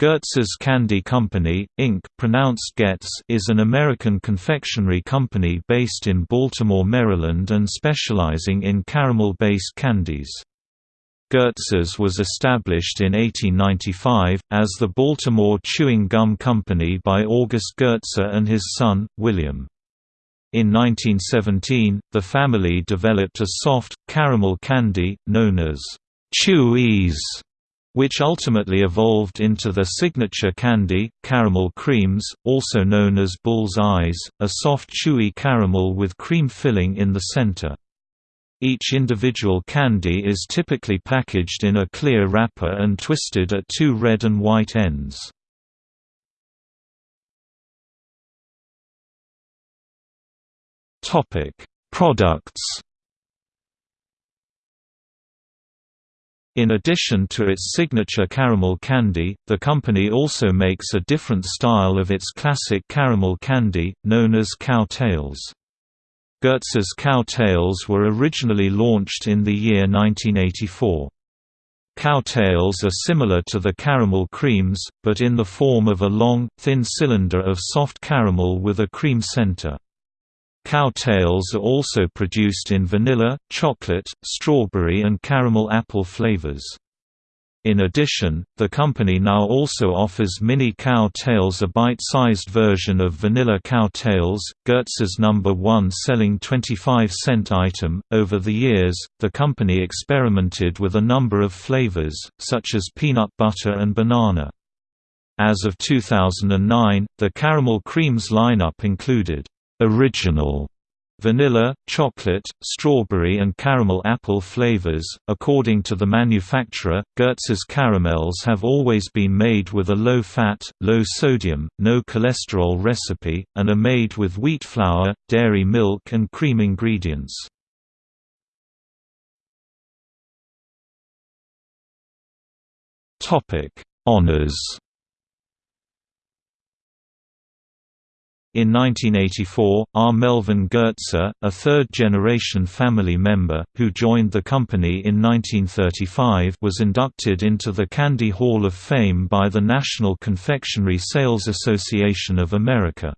Goetze's Candy Company, Inc. pronounced Getz is an American confectionery company based in Baltimore, Maryland and specializing in caramel-based candies. Goetze's was established in 1895, as the Baltimore Chewing Gum Company by August Goetze and his son, William. In 1917, the family developed a soft, caramel candy, known as Chewies which ultimately evolved into their signature candy, caramel creams, also known as bull's eyes, a soft chewy caramel with cream filling in the center. Each individual candy is typically packaged in a clear wrapper and twisted at two red and white ends. Products In addition to its signature caramel candy, the company also makes a different style of its classic caramel candy, known as Cow Tales. Goetze's Cow Tales were originally launched in the year 1984. Cow Tales are similar to the caramel creams, but in the form of a long, thin cylinder of soft caramel with a cream center. Cow Tales are also produced in vanilla, chocolate, strawberry and caramel apple flavors. In addition, the company now also offers mini Cow Tales a bite-sized version of vanilla Cow Tales, Goetze's number one selling 25-cent item. Over the years, the company experimented with a number of flavors, such as peanut butter and banana. As of 2009, the caramel creams lineup included original vanilla, chocolate, strawberry and caramel apple flavors. According to the manufacturer, Goetze's caramels have always been made with a low-fat, low-sodium, no cholesterol recipe, and are made with wheat flour, dairy milk and cream ingredients. Honors In 1984, R. Melvin Goetze, a third-generation family member, who joined the company in 1935 was inducted into the Candy Hall of Fame by the National Confectionery Sales Association of America.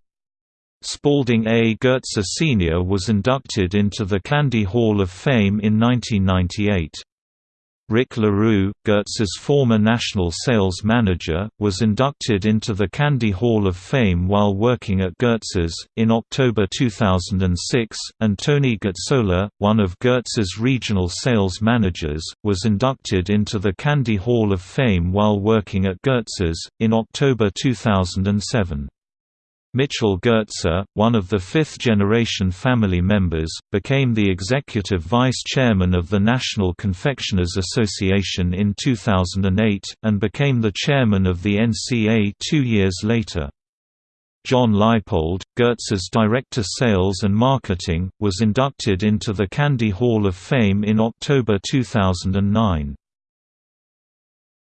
Spalding A. Goetze Sr. was inducted into the Candy Hall of Fame in 1998. Rick LaRue, Goetze's former national sales manager, was inducted into the Candy Hall of Fame while working at Goetze's. In October 2006, and Tony Gazzola, one of Goetze's regional sales managers, was inducted into the Candy Hall of Fame while working at Goetze's. In October 2007. Mitchell Goetze, one of the fifth-generation family members, became the executive vice chairman of the National Confectioners Association in 2008, and became the chairman of the NCA two years later. John Leipold, Goetze's Director of Sales and Marketing, was inducted into the Candy Hall of Fame in October 2009.